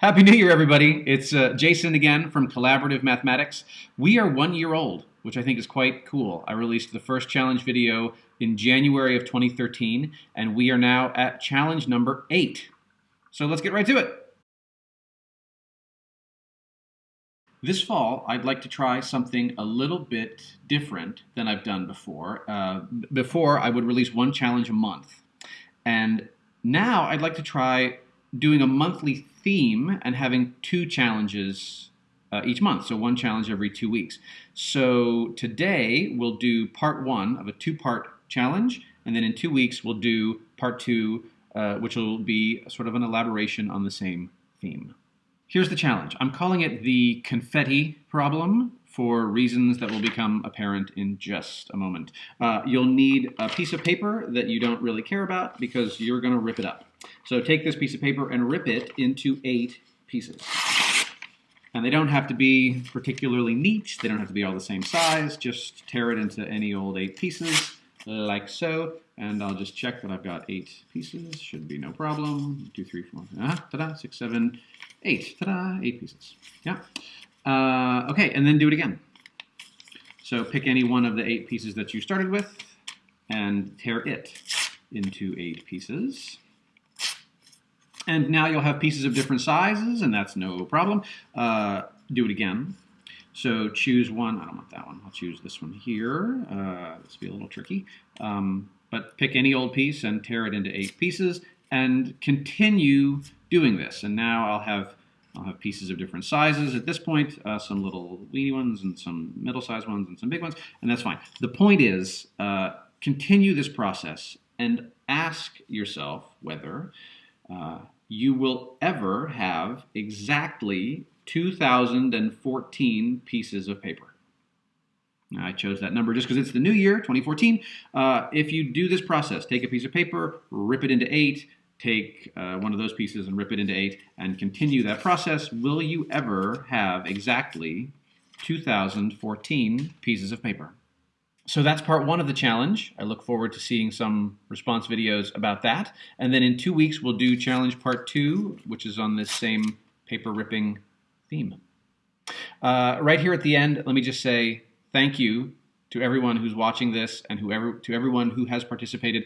Happy New Year, everybody. It's uh, Jason again from Collaborative Mathematics. We are one year old, which I think is quite cool. I released the first challenge video in January of 2013, and we are now at challenge number eight. So let's get right to it. This fall, I'd like to try something a little bit different than I've done before. Uh, before, I would release one challenge a month. And now I'd like to try doing a monthly theme and having two challenges uh, each month, so one challenge every two weeks. So today we'll do part one of a two-part challenge, and then in two weeks we'll do part two, uh, which will be sort of an elaboration on the same theme. Here's the challenge. I'm calling it the confetti problem for reasons that will become apparent in just a moment. Uh, you'll need a piece of paper that you don't really care about because you're going to rip it up. So take this piece of paper and rip it into eight pieces. And they don't have to be particularly neat. They don't have to be all the same size. Just tear it into any old eight pieces like so. And I'll just check that I've got eight pieces. Should be no problem. Two, three, four, ah, ta-da, six, seven, eight. Ta-da, eight pieces. Yeah. Uh, okay, and then do it again. So pick any one of the eight pieces that you started with and tear it into eight pieces. And now you'll have pieces of different sizes, and that's no problem. Uh, do it again. So choose one. I don't want that one. I'll choose this one here. Uh, this will be a little tricky. Um, but pick any old piece and tear it into eight pieces and continue doing this. And now I'll have I'll have pieces of different sizes at this point, uh, some little weeny ones and some middle-sized ones and some big ones, and that's fine. The point is, uh, continue this process and ask yourself whether uh, you will ever have exactly 2,014 pieces of paper. I chose that number just because it's the new year, 2014. Uh, if you do this process, take a piece of paper, rip it into eight, take uh, one of those pieces and rip it into eight, and continue that process, will you ever have exactly 2,014 pieces of paper? So that's part one of the challenge. I look forward to seeing some response videos about that. And then in two weeks, we'll do challenge part two, which is on this same paper ripping theme. Uh, right here at the end, let me just say thank you to everyone who's watching this and whoever to everyone who has participated.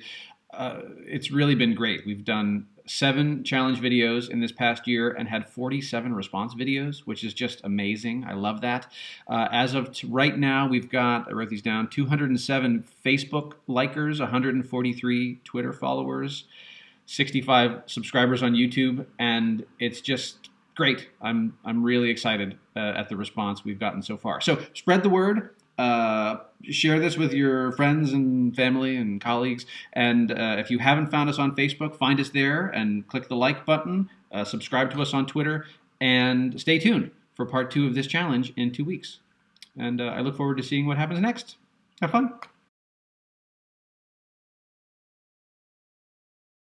Uh, it's really been great. We've done seven challenge videos in this past year and had 47 response videos, which is just amazing. I love that. Uh, as of right now, we've got, I wrote these down, 207 Facebook likers, 143 Twitter followers, 65 subscribers on YouTube, and it's just great. I'm, I'm really excited uh, at the response we've gotten so far. So spread the word. Uh, share this with your friends and family and colleagues. And uh, if you haven't found us on Facebook, find us there and click the like button. Uh, subscribe to us on Twitter and stay tuned for part two of this challenge in two weeks. And uh, I look forward to seeing what happens next. Have fun.